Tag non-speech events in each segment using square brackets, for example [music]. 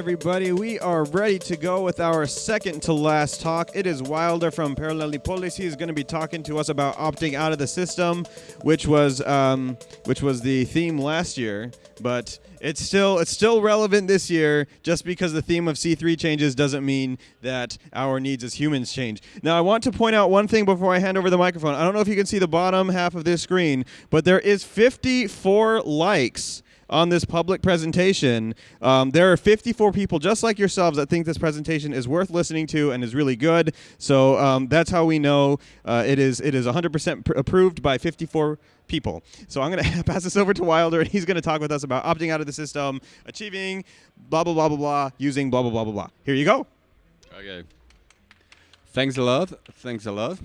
everybody, we are ready to go with our second to last talk. It is Wilder from Paralelní Polis. He is going to be talking to us about opting out of the system, which was um, which was the theme last year, but it's still it's still relevant this year. Just because the theme of C3 changes doesn't mean that our needs as humans change. Now, I want to point out one thing before I hand over the microphone. I don't know if you can see the bottom half of this screen, but there is 54 likes on this public presentation. Um, there are 54 people just like yourselves that think this presentation is worth listening to and is really good. So um, that's how we know uh, it is it is 100% pr- approved by 54 people. So I'm going [laughs] to pass this over to Wilder, and he's going to talk with us about opting out of the system, achieving blah blah blah blah blah, using blah blah blah blah blah. Here you go. Okay. Thanks a lot. Thanks a lot.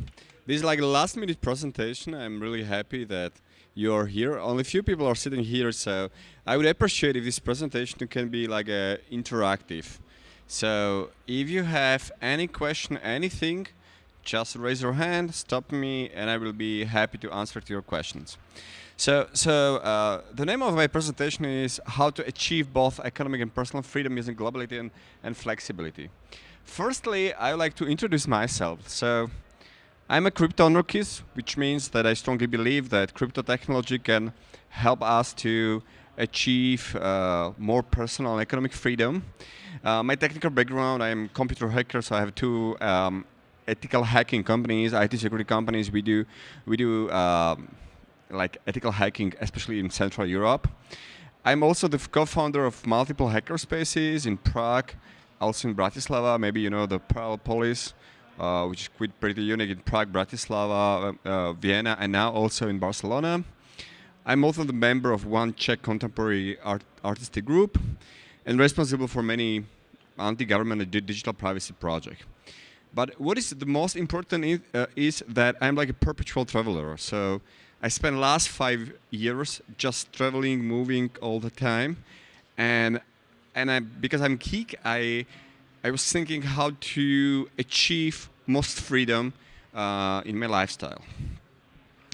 This is like a last minute presentation. I'm really happy that you're here. Only few people are sitting here, so I would appreciate if this presentation can be like a interactive. So if you have any question, anything, just raise your hand, stop me, and I will be happy to answer to your questions. So, so uh, the name of my presentation is how to achieve both economic and personal freedom using globality and, and flexibility. Firstly, I would like to introduce myself. So, I'm a crypto anarchist, which means that I strongly believe that crypto technology can help us to achieve uh, more personal economic freedom. Uh, my technical background, I'm a computer hacker, so I have two um, ethical hacking companies, IT security companies. We do, we do um, like ethical hacking, especially in Central Europe. I'm also the co-founder of multiple hacker spaces in Prague, also in Bratislava. Maybe you know the Paralelní Polis uh, which is quite pretty unique in Prague, Bratislava, uh, uh, Vienna, and now also in Barcelona. I'm also the member of one Czech contemporary art artistic group and responsible for many anti-government digital privacy projects. But what is the most important is, uh, is that I'm like a perpetual traveler. So I spent last five years just traveling, moving all the time, and and I because I'm geek, I I was thinking how to achieve most freedom uh, in my lifestyle.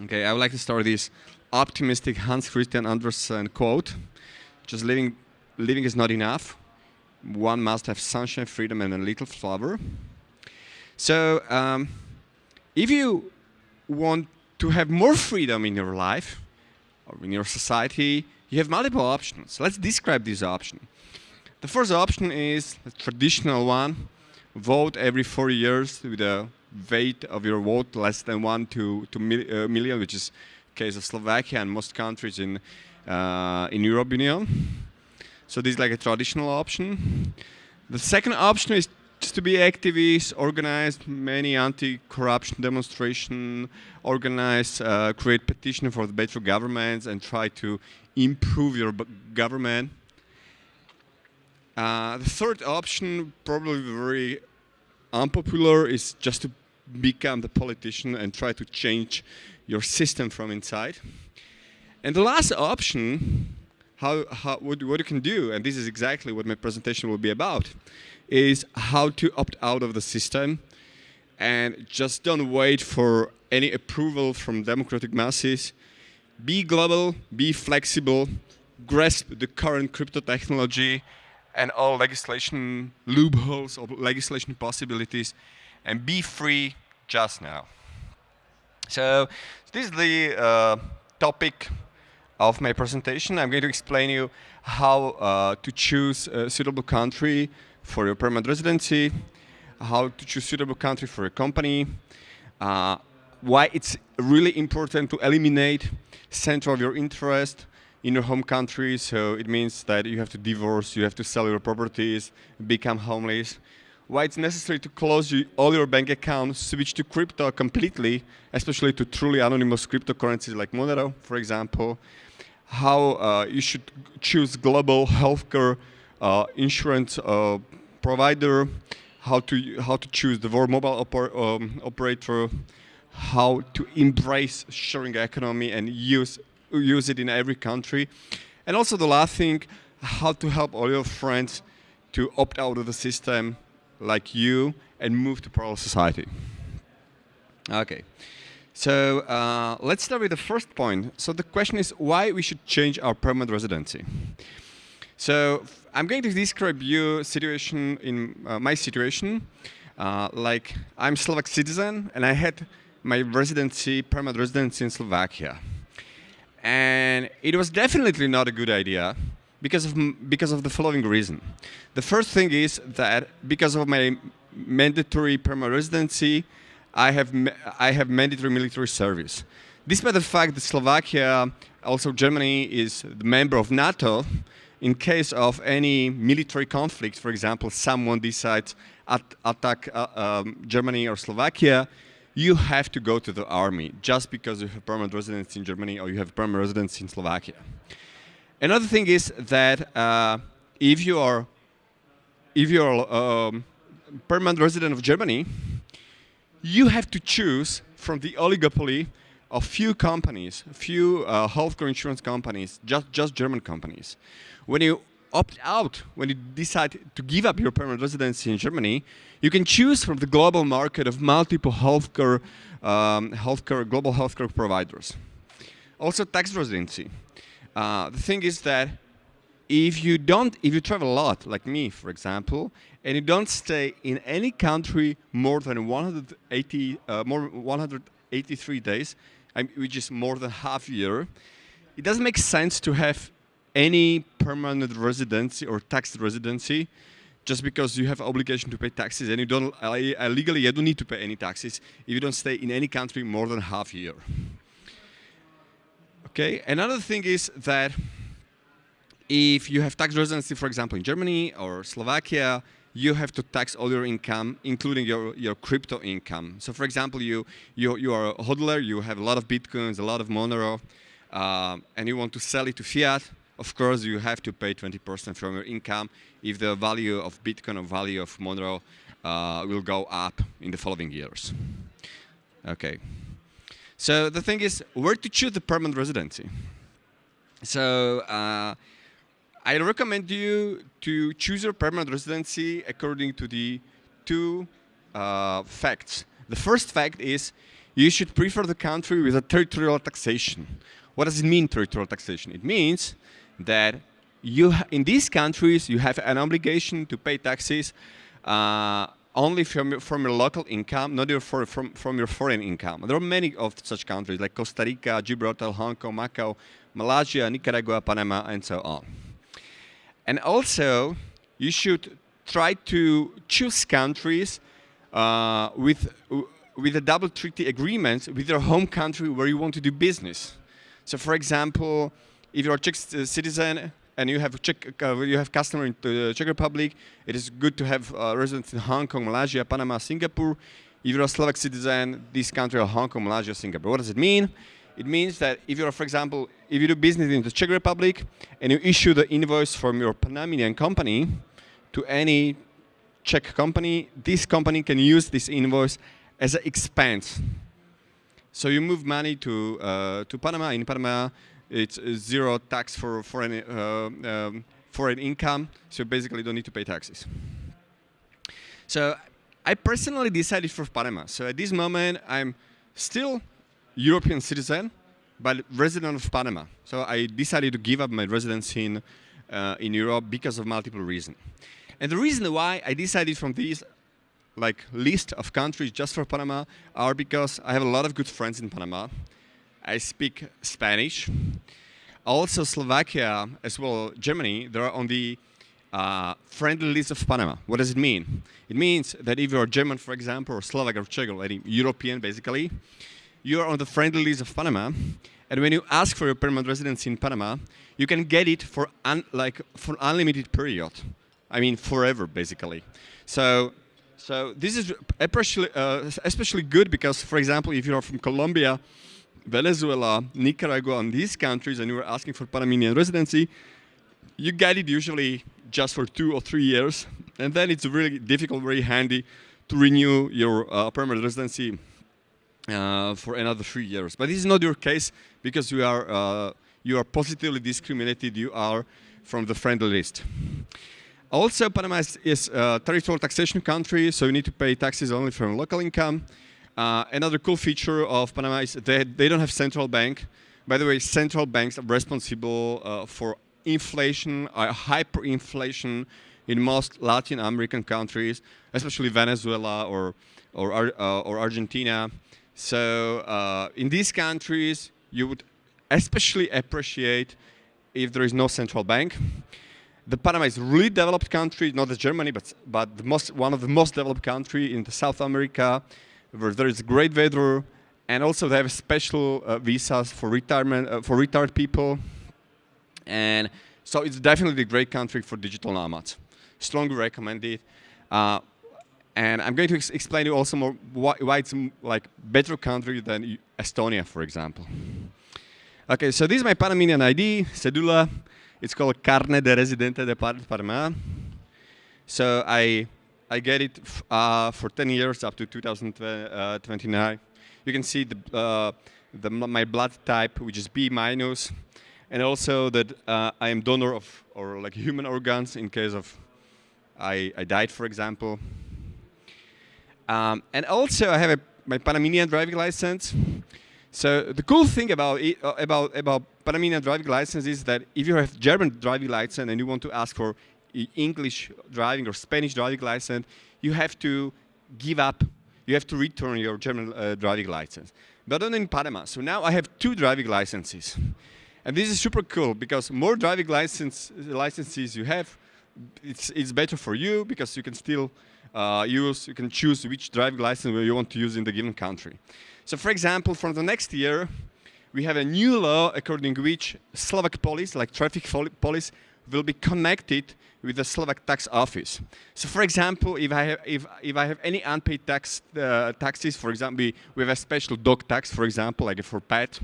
Okay, I would like to start this optimistic Hans Christian Andersen quote: "Just living, living is not enough. One must have sunshine, freedom, and a little flower." So, um, if you want to have more freedom in your life or in your society, you have multiple options. Let's describe these options. The first option is the traditional one. Vote every four years with a weight of your vote less than one to, to mil, uh, million, which is case of Slovakia and most countries in uh, in Europe Union. So this is like a traditional option. The second option is just to be activists, organize many anti-corruption demonstration, organize, uh, create petition for the better governments, and try to improve your government. Uh, the third option, probably very unpopular, is just to become the politician and try to change your system from inside. And the last option, how, how what, what you can do, and this is exactly what my presentation will be about, is how to opt out of the system and just don't wait for any approval from democratic masses. Be global, be flexible, grasp the current crypto technology, and all legislation loopholes or legislation possibilities and be free just now. So this is the uh, topic of my presentation. I'm going to explain you how uh, to choose a suitable country for your permanent residency, how to choose suitable country for a company, uh, why it's really important to eliminate center of your interest, in your home country, so it means that you have to divorce, you have to sell your properties, become homeless. Why it's necessary to close you, all your bank accounts, switch to crypto completely, especially to truly anonymous cryptocurrencies like Monero, for example. How uh, you should choose global healthcare uh, insurance uh, provider, how to how to choose the world mobile oper um, operator, how to embrace sharing economy and use use it in every country. And also the last thing, how to help all your friends to opt out of the system like you and move to parallel society. Okay, so uh, let's start with the first point. So the question is why we should change our permanent residency. So I'm going to describe you situation in uh, my situation. Uh, like I'm Slovak citizen and I had my residency, permanent residency in Slovakia. And it was definitely not a good idea because of, because of the following reason. The first thing is that because of my mandatory permanent residency, I have, I have mandatory military service. Despite the fact that Slovakia, also Germany, is the member of NATO, in case of any military conflict, for example, someone decides at attack uh, um, Germany or Slovakia, you have to go to the army just because you have permanent residence in Germany or you have permanent residence in Slovakia. Another thing is that uh, if you are if you are um, permanent resident of Germany, you have to choose from the oligopoly of few companies, few uh, healthcare insurance companies, just just German companies. When you opt out, when you decide to give up your permanent residency in Germany, you can choose from the global market of multiple healthcare, um, healthcare global healthcare providers. Also, tax residency. Uh, the thing is that if you don't, if you travel a lot, like me, for example, and you don't stay in any country more than 180, uh, more 183 days, which is more than half a year, it doesn't make sense to have any permanent residency or tax residency just because you have obligation to pay taxes and you don't uh, legally you don't need to pay any taxes if you don't stay in any country more than half a year. Okay, another thing is that if you have tax residency, for example, in Germany or Slovakia, you have to tax all your income, including your, your crypto income. So for example, you, you, you are a hodler, you have a lot of Bitcoins, a lot of Monero, uh, and you want to sell it to fiat, of course, you have to pay 20% from your income if the value of Bitcoin or value of Monero uh, will go up in the following years. Okay. So the thing is, where to choose the permanent residency? So uh, I recommend you to choose your permanent residency according to the two uh, facts. The first fact is you should prefer the country with a territorial taxation. What does it mean, territorial taxation? It means that you in these countries you have an obligation to pay taxes uh, only from your, from your local income, not your for, from, from your foreign income. There are many of such countries like Costa Rica, Gibraltar, Hong Kong, Macau, Malaysia, Nicaragua, Panama, and so on. And also, you should try to choose countries uh, with, with a double treaty agreement with your home country where you want to do business. So for example, if you're a Czech citizen and you have Czech, uh, you have customer in the Czech Republic, it is good to have uh, residents in Hong Kong, Malaysia, Panama, Singapore. If you're a Slovak citizen, this country are Hong Kong, Malaysia, Singapore. What does it mean? It means that if you're, for example, if you do business in the Czech Republic and you issue the invoice from your Panamanian company to any Czech company, this company can use this invoice as an expense. So you move money to uh, to Panama. In Panama, it's zero tax for foreign, uh, um, foreign income, so basically don't need to pay taxes. So I personally decided for Panama. So at this moment, I'm still European citizen, but resident of Panama. So I decided to give up my residency in, uh, in Europe because of multiple reasons. And the reason why I decided from this like list of countries just for Panama are because I have a lot of good friends in Panama. I speak Spanish. Also Slovakia, as well Germany, they're on the uh, friendly list of Panama. What does it mean? It means that if you're German, for example, or Slovak or Czech, or any European, basically, you're on the friendly list of Panama. And when you ask for your permanent residence in Panama, you can get it for like for unlimited period. I mean, forever, basically. So, so this is especially, uh, especially good because, for example, if you're from Colombia Venezuela, Nicaragua, and these countries, and you were asking for Panamanian residency, you get it usually just for two or three years, and then it's really difficult, very handy to renew your uh, permanent residency uh, for another three years. But this is not your case because you are uh, you are positively discriminated. You are from the friendly list. Also, Panama is, is a territorial taxation country, so you need to pay taxes only from local income. Uh, another cool feature of Panama is they, they don't have central bank. By the way, central banks are responsible uh, for inflation, uh, hyperinflation in most Latin American countries, especially Venezuela or or, uh, or Argentina. So uh, in these countries, you would especially appreciate if there is no central bank. The Panama is really developed country, not as Germany, but but the most one of the most developed country in South America, there is great weather, and also they have special uh, visas for retirement uh, for retired people, and so it's definitely a great country for digital nomads. Strongly recommend it. Uh, and I'm going to ex explain to you also more why, why it's like better country than Estonia, for example. Okay, so this is my Panamanian ID, cedula. It's called Carne de Residente de Panama. So I I get it uh, for 10 years up to 2029. You can see the, uh, the my blood type, which is B minus, and also that uh, I am donor of or like human organs in case of I, I died, for example. Um, and also I have a, my Panamanian driving license. So the cool thing about it, uh, about about Panamanian driving license is that if you have German driving license and you want to ask for English driving or Spanish driving license, you have to give up. You have to return your German uh, driving license. But not in Panama. So now I have two driving licenses. And this is super cool because more driving license licenses you have, it's, it's better for you because you can still uh, use, you can choose which driving license you want to use in the given country. So for example, from the next year, we have a new law according to which Slovak police, like traffic police, will be connected with the Slovak tax office. So for example, if I have, if, if I have any unpaid tax, uh, taxes, for example, we have a special dog tax, for example, like for pet,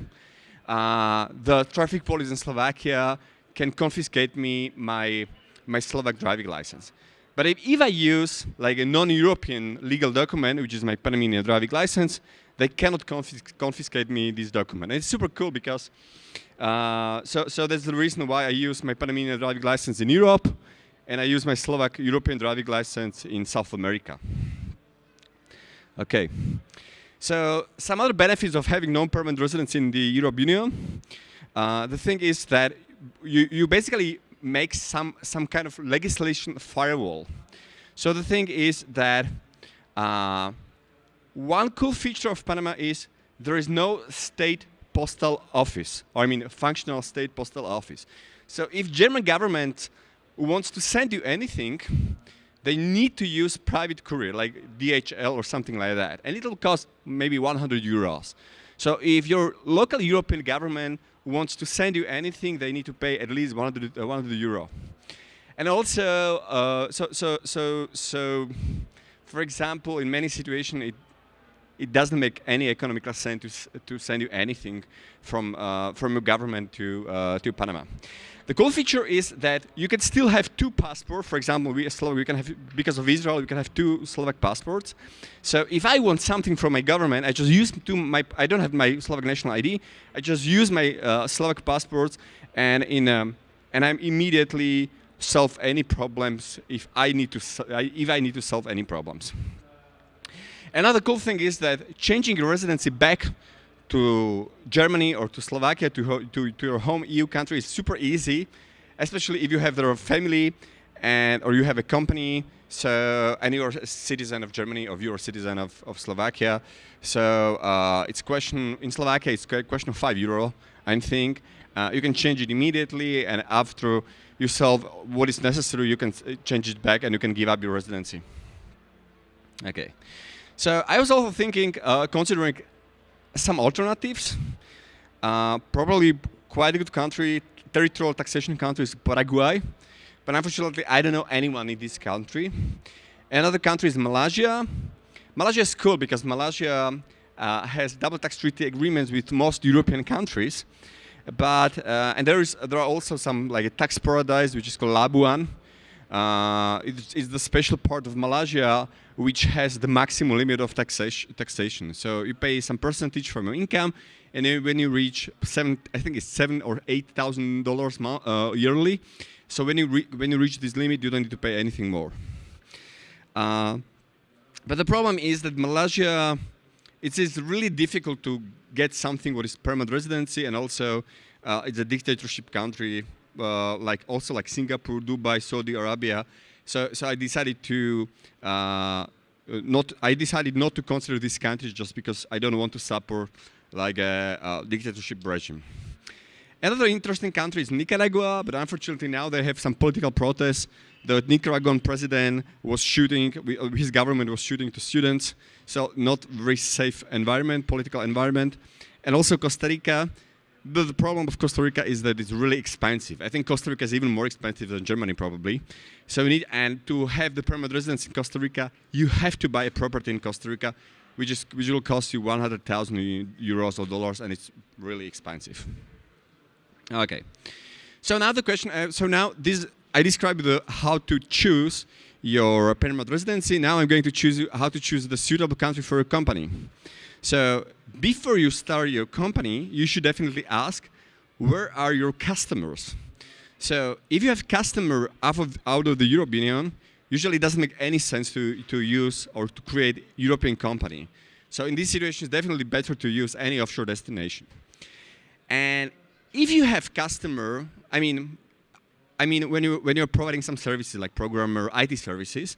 uh, the traffic police in Slovakia can confiscate me my my Slovak driving license. But if, if I use like a non-European legal document, which is my Panamanian driving license, they cannot confis confiscate me this document. And it's super cool because, uh, so, so that's the reason why I use my Panamanian driving license in Europe, and I use my Slovak European driving license in South America. Okay. So some other benefits of having non-permanent residence in the European Union. Uh, the thing is that you, you basically make some, some kind of legislation firewall. So the thing is that uh, one cool feature of Panama is there is no state postal office, or I mean a functional state postal office. So if German government wants to send you anything, they need to use private courier, like DHL or something like that. And it'll cost maybe 100 euros. So if your local European government wants to send you anything, they need to pay at least 100, uh, 100 euro. And also, uh, so, so, so, so, for example, in many situations, it, it doesn't make any economical sense to, to send you anything from, uh, from your government to, uh, to Panama. The cool feature is that you can still have two passports. For example, we we can have because of Israel, we can have two Slovak passports. So if I want something from my government, I just use to my. I don't have my Slovak national ID. I just use my uh, Slovak passports, and in um, and I'm immediately solve any problems if I need to if I need to solve any problems. Another cool thing is that changing your residency back to Germany or to Slovakia, to, to, to your home EU country is super easy, especially if you have their family and or you have a company, so and you're a citizen of Germany or you're a citizen of, of Slovakia. So uh, it's question in Slovakia, it's a question of five euro, I think. Uh, you can change it immediately, and after you solve what is necessary, you can change it back, and you can give up your residency. Okay. So I was also thinking, uh, considering some alternatives. Uh, probably quite a good country, territorial taxation country is Paraguay, but unfortunately I don't know anyone in this country. Another country is Malaysia. Malaysia is cool because Malaysia uh, has double tax treaty agreements with most European countries, but uh, and there is there are also some like a tax paradise which is called Labuan, uh, it's, it's, the special part of Malaysia which has the maximum limit of taxation. taxation. So you pay some percentage from your income, and then when you reach seven, I think it's seven or eight thousand dollars uh, yearly. So when you when you reach this limit, you don't need to pay anything more. Uh, but the problem is that Malaysia, it is really difficult to get something what is permanent residency, and also uh, it's a dictatorship country uh, like also like Singapore, Dubai, Saudi Arabia. So, so I decided to uh, not. I decided not to consider these countries just because I don't want to support like a, a dictatorship regime. Another interesting country is Nicaragua, but unfortunately now they have some political protests. The Nicaraguan president was shooting, his government was shooting to students, so not very safe environment, political environment. And also Costa Rica, the, the, problem of Costa Rica is that it's really expensive. I think Costa Rica is even more expensive than Germany probably. So you need, and to have the permanent residence in Costa Rica, you have to buy a property in Costa Rica, which, is, which will cost you 100,000 euros or dollars, and it's really expensive. Okay. So now the question, uh, so now this, I described the, how to choose your permanent residency. Now I'm going to choose how to choose the suitable country for your company. So before you start your company, you should definitely ask, where are your customers? So if you have customer out of, out of the European Union, usually it doesn't make any sense to, to use or to create European company. So in this situation, it's definitely better to use any offshore destination. And if you have customer, I mean, I mean when you when you're providing some services like programmer IT services,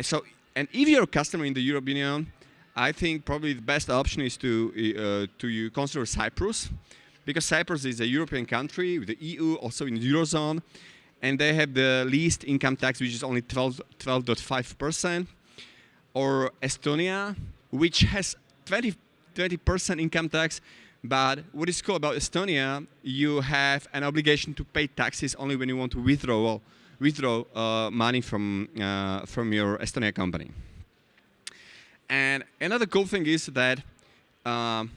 so and if you're a customer in the European Union, I think probably the best option is to uh, to consider Cyprus, because Cyprus is a European country with the EU, also in the eurozone, and they have the least income tax, which is only 12.5 percent, or Estonia, which has 20 percent income tax, but what is cool about Estonia, you have an obligation to pay taxes only when you want to withdraw withdraw uh, money from uh, from your Estonia company. And another cool thing is that um,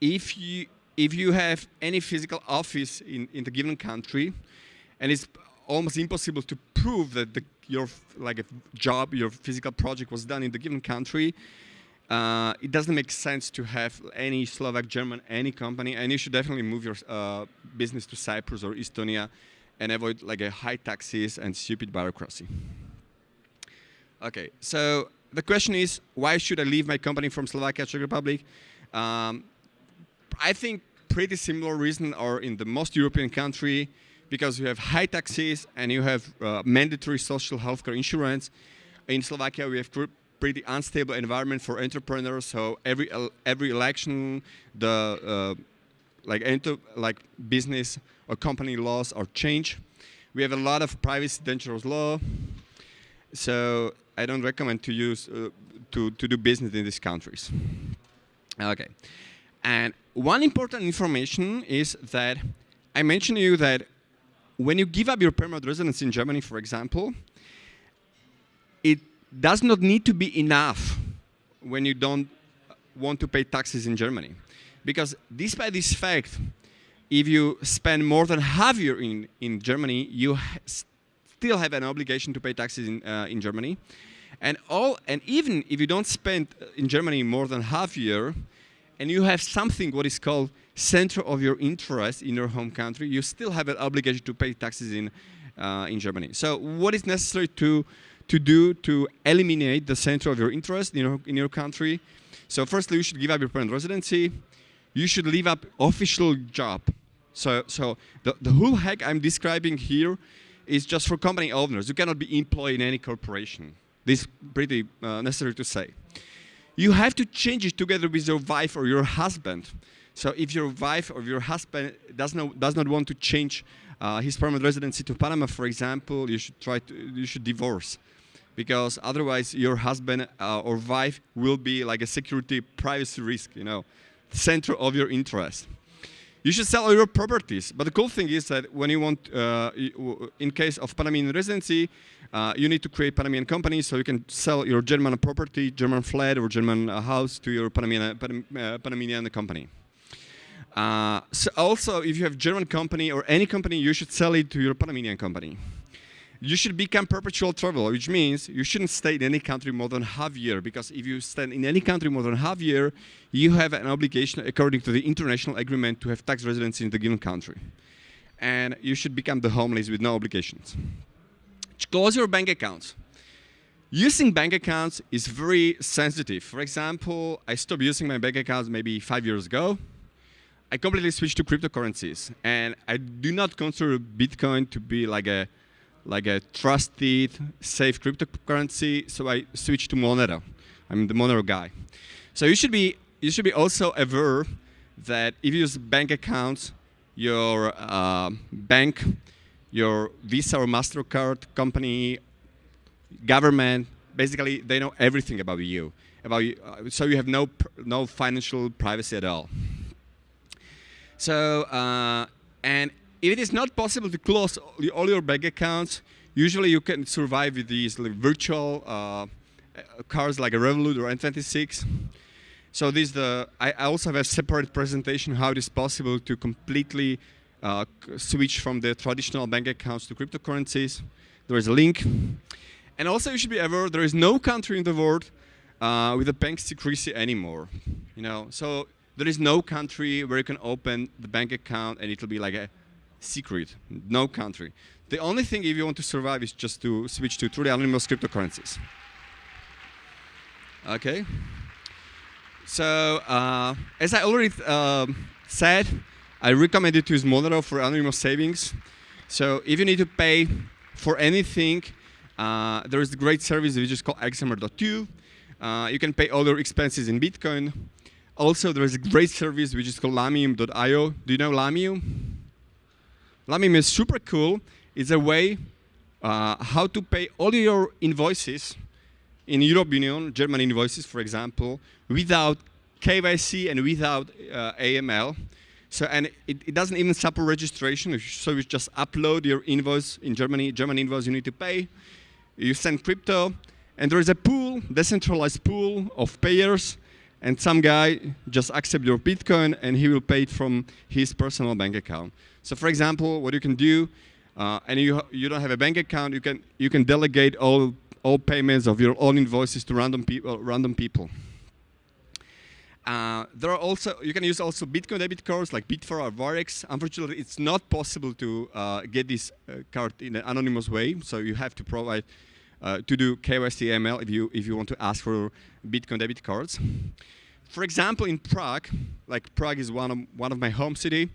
if you if you have any physical office in, in the given country, and it's almost impossible to prove that the, your like a job, your physical project was done in the given country, uh, it doesn't make sense to have any Slovak, German, any company, and you should definitely move your uh, business to Cyprus or Estonia and avoid like a high taxes and stupid bureaucracy. Okay, so the question is, why should I leave my company from Slovakia, Czech Republic? Um, I think pretty similar reason are in the most European country because you have high taxes and you have uh, mandatory social healthcare insurance. In Slovakia, we have pretty unstable environment for entrepreneurs. So every every election, the uh, like enter, like business or company laws are changed. We have a lot of privacy dangerous law. So I don't recommend to use uh, to to do business in these countries. Okay, and one important information is that I mentioned to you that when you give up your permanent residence in Germany, for example, it does not need to be enough when you don't want to pay taxes in Germany. Because despite this fact, if you spend more than half year in, in Germany, you still have an obligation to pay taxes in, uh, in Germany. And, all, and even if you don't spend uh, in Germany more than half year, and you have something what is called center of your interest in your home country, you still have an obligation to pay taxes in, uh, in Germany. So what is necessary to to do to eliminate the center of your interest in your, in your country. So firstly, you should give up your permanent residency. You should leave up official job. So, so the, the whole hack I'm describing here is just for company owners. You cannot be employed in any corporation. This is pretty uh, necessary to say. You have to change it together with your wife or your husband. So if your wife or your husband does not, does not want to change uh, his permanent residency to Panama, for example, you should try to, you should divorce because otherwise your husband uh, or wife will be like a security privacy risk, you know, center of your interest. You should sell all your properties, but the cool thing is that when you want, uh, in case of Panamanian residency, uh, you need to create Panamanian company so you can sell your German property, German flat or German uh, house to your Panamanian, Panam uh, Panamanian company. Uh, so also, if you have German company or any company, you should sell it to your Panamanian company you should become perpetual traveler, which means you shouldn't stay in any country more than half year, because if you stay in any country more than half year, you have an obligation according to the international agreement to have tax residency in the given country. And you should become the homeless with no obligations. Close your bank accounts. Using bank accounts is very sensitive. For example, I stopped using my bank accounts maybe five years ago. I completely switched to cryptocurrencies, and I do not consider Bitcoin to be like a like a trusted, safe cryptocurrency. So I switched to Monero. I'm the Monero guy. So you should be you should be also aware that if you use bank accounts, your uh, bank, your Visa or Mastercard company, government, basically they know everything about you. About you, uh, so you have no no financial privacy at all. So, uh, and if it is not possible to close all your bank accounts, usually you can survive with these virtual uh, cards like a Revolut or N26. So this the I also have a separate presentation how it is possible to completely uh, switch from the traditional bank accounts to cryptocurrencies. There is a link. And also you should be aware there is no country in the world uh, with a bank secrecy anymore. You know, so there is no country where you can open the bank account and it'll be like a secret. No country. The only thing if you want to survive is just to switch to truly anonymous cryptocurrencies. Okay. So uh, as I already uh, said, I recommend you to use Monero for anonymous savings. So if you need to pay for anything, uh, there is a great service which is called xmr.to. Uh, you can pay all your expenses in Bitcoin. Also, there is a great service which is called Lamium.io. Do you know Lamium? Lamium is super cool. It's a way uh, how to pay all your invoices in Europe Union, German invoices, for example, without KYC and without uh, AML. So, and it, it, doesn't even support registration. So you just upload your invoice in Germany, German invoice you need to pay. You send crypto, and there is a pool, decentralized pool of payers and some guy just accept your Bitcoin and he will pay it from his personal bank account. So for example, what you can do, uh, and you, you don't have a bank account, you can, you can delegate all, all payments of your own invoices to random, people. random people. Uh, there are also, you can use also Bitcoin debit cards like Bitfar or Wirex. Unfortunately, it's not possible to uh, get this uh, card in an anonymous way, so you have to provide uh, to do KYC ML if you, if you want to ask for Bitcoin debit cards. For example, in Prague, like Prague is one of, one of my home city,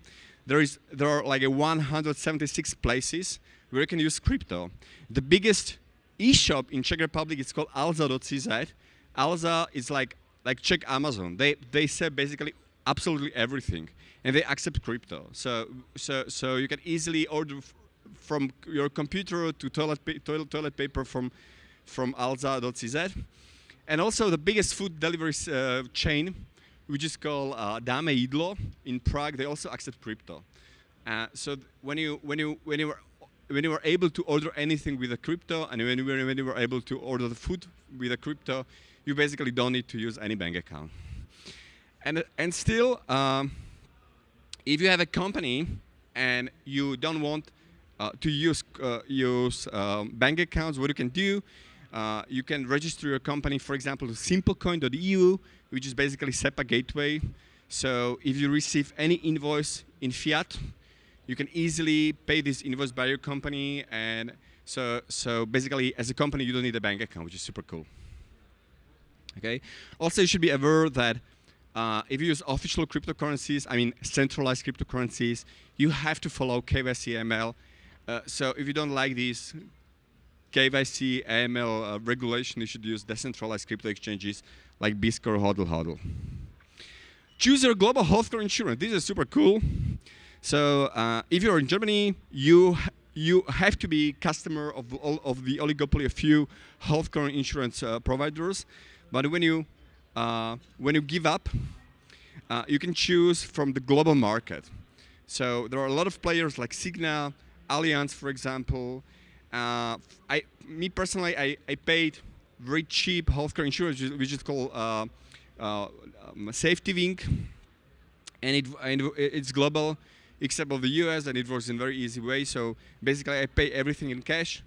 there, is, there are like 176 places where you can use crypto. The biggest e-shop in Czech Republic is called alza.cz. Alza is like, like Czech Amazon. They, they sell basically absolutely everything and they accept crypto. So, so, so you can easily order from your computer to toilet, pa toilet, toilet paper from, from alza.cz. And also the biggest food delivery uh, chain, which is called uh, DámeJídlo. in Prague, they also accept crypto. Uh, so when you, when, you, when, you were, when you were able to order anything with a crypto, and when you, were, when you were able to order the food with a crypto, you basically don't need to use any bank account. And, and still, um, if you have a company and you don't want uh, to use, uh, use um, bank accounts, what you can do, uh, you can register your company, for example, simplecoin.eu, which is basically SEPA gateway. So if you receive any invoice in fiat, you can easily pay this invoice by your company. And so, so basically, as a company, you don't need a bank account, which is super cool. Okay. Also, you should be aware that uh, if you use official cryptocurrencies, I mean centralized cryptocurrencies, you have to follow KYC uh, so if you don't like these KYC, AML uh, regulation, you should use decentralized crypto exchanges like Biscore, Hodl, Hodl. Choose your global healthcare insurance. This is super cool. So uh, if you're in Germany, you you have to be customer of all of the oligopoly of few healthcare insurance uh, providers. But when you uh, when you give up, uh, you can choose from the global market. So there are a lot of players like Cigna, Allianz, for example. Uh, I, me personally, I, I paid very cheap healthcare insurance, which is called uh, uh, um, Safety Wing, and, it, and it's global, except of the US, and it works in very easy way. So basically, I pay everything in cash.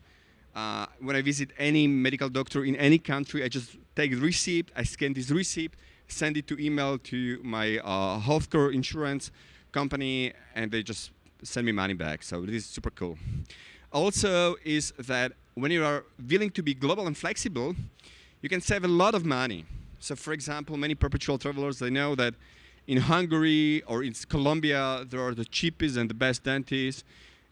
Uh, when I visit any medical doctor in any country, I just take the receipt, I scan this receipt, send it to email to my uh, healthcare insurance company, and they just send me money back. So this is super cool. Also is that when you are willing to be global and flexible, you can save a lot of money. So for example, many perpetual travelers, they know that in Hungary or in Colombia, there are the cheapest and the best dentists.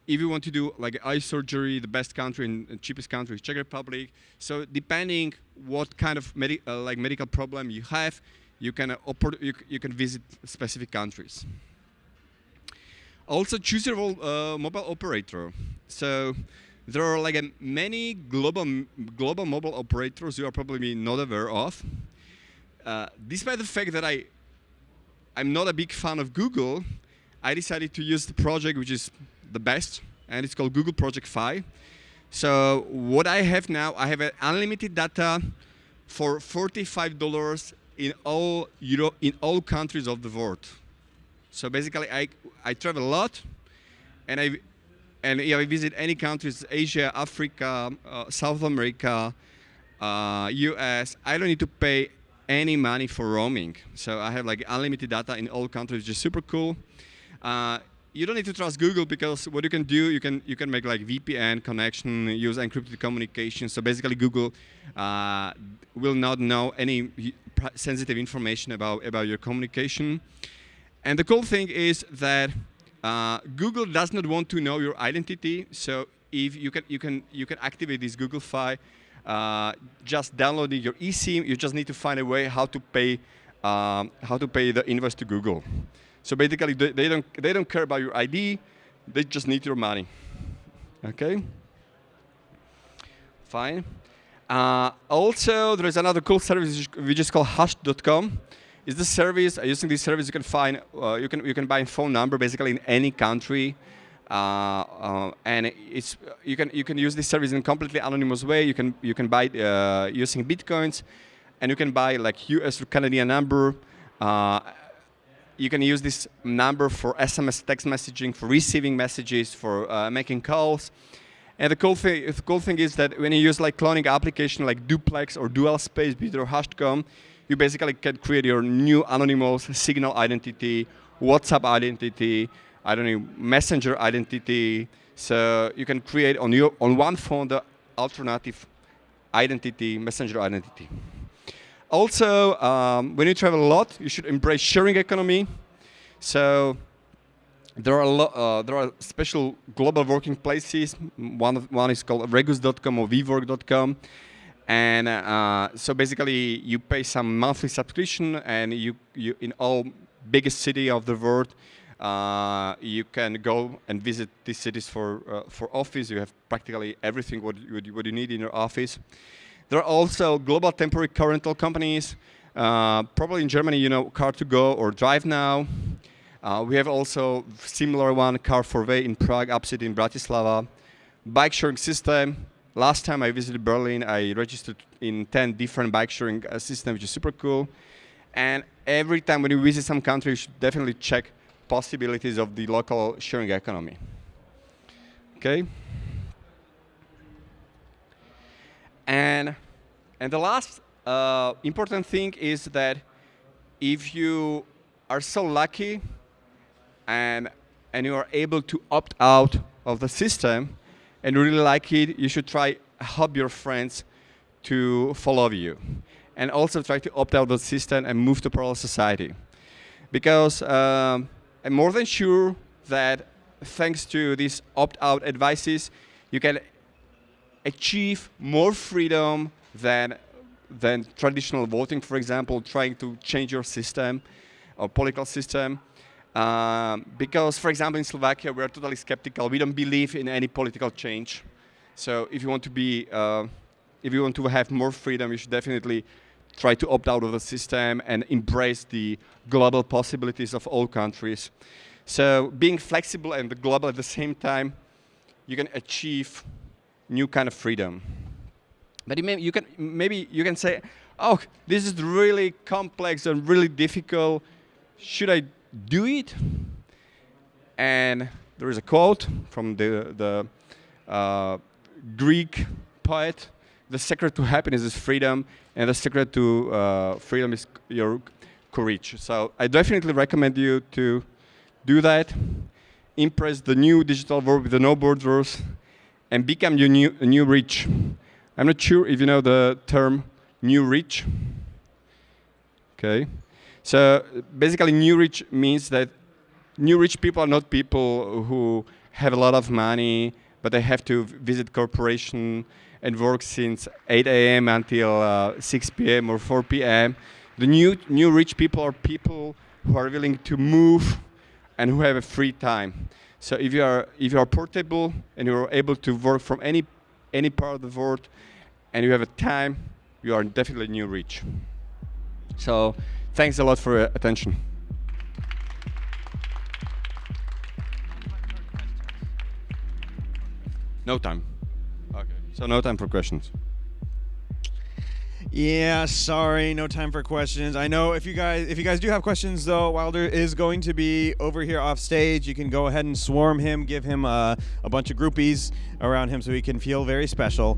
If you want to do like eye surgery, the best country and cheapest country is Czech Republic. So depending what kind of medi uh, like medical problem you have, you can uh, you, you, can visit specific countries. Also choose your uh, mobile operator. So there are like many global global mobile operators you are probably not aware of. Uh, despite the fact that I I'm not a big fan of Google, I decided to use the project which is the best, and it's called Google Project Fi. So what I have now, I have unlimited data for $45 in all Euro in all countries of the world. So basically, I I travel a lot, and I and yeah, I visit any countries: Asia, Africa, uh, South America, uh, U.S. I don't need to pay any money for roaming. So I have like unlimited data in all countries, which is super cool. Uh, you don't need to trust Google because what you can do, you can you can make like VPN connection, use encrypted communication. So basically, Google uh, will not know any sensitive information about about your communication. And the cool thing is that uh, Google does not want to know your identity. So if you can you can you can activate this Google Fi uh, just downloading your eSIM, you just need to find a way how to pay um, how to pay the invoice to Google. So basically, they, they, don't they don't care about your ID; they just need your money. Okay. Fine. Uh, also, there is another cool service which is called Hush.com. It's the service. Uh, using this service, you can find uh, you can you can buy a phone number basically in any country. Uh, uh, and it's you can you can use this service in a completely anonymous way. You can you can buy uh, using bitcoins, and you can buy like U.S. or Canadian number. you can use this number for SMS text messaging, for receiving messages, for making calls. And the cool thing, the cool thing is that when you use like cloning application like Duplex or Dual Space or Hash.com, you basically can create your new anonymous signal identity, WhatsApp identity, I don't know, messenger identity. So you can create on your on one phone the alternative identity, messenger identity. Also, um, when you travel a lot, you should embrace sharing economy. So there are uh, there are special global working places. One one is called Regus.com or WeWork.com, and uh, so basically you pay some monthly subscription, and you you in all biggest city of the world uh, you can go and visit these cities for, uh, for office. You have practically everything what you, what you need in your office. There are also global temporary car rental companies. Uh, probably in Germany, you know, Car2Go or Drive Now. Uh, we have also similar one, Car4Way in Prague, Upcity in Bratislava. Bike sharing system. Last time I visited Berlin, I registered in 10 different bike sharing uh, systems, which is super cool. And every time when you visit some country, you should definitely check possibilities of the local sharing economy. Okay? And, and the last uh, important thing is that if you are so lucky and, and you are able to opt out of the system and really like it, you should try help your friends to follow you. And also try to opt out of the system and move to parallel society. Because um, I'm more than sure that thanks to these opt-out advices, you can achieve more freedom than, than traditional voting, for example, trying to change your system or political system. Um, because, for example, in Slovakia, we are totally skeptical. We don't believe in any political change. So if you want to be, uh, if you want to have more freedom, you should definitely try to opt out of the system and embrace the global possibilities of all countries. So being flexible and global at the same time, you can achieve new kind of freedom. But may, you can, maybe you can say, oh, this is really complex and really difficult. Should I do it? And there is a quote from the, the uh, Greek poet the secret to happiness is freedom, and the secret to uh, freedom is your courage. So I definitely recommend you to do that, impress the new digital world with the no borders, and become your new, new rich. I'm not sure if you know the term new rich. Okay. So basically, new rich means that new rich people are not people who have a lot of money, but they have to visit corporation and work since 8 a.m. until uh, 6 p.m. or 4 p.m. The new new rich people are people who are willing to move and who have a free time. So if you are if you are portable and you are able to work from any any part of the world and you have a time, you are definitely new rich. So thanks a lot for your attention. No time. Okay. So no time for questions. Yeah, sorry, no time for questions. I know if you guys if you guys do have questions though, Wilder is going to be over here off stage. You can go ahead and swarm him, give him a, a bunch of groupies around him so he can feel very special.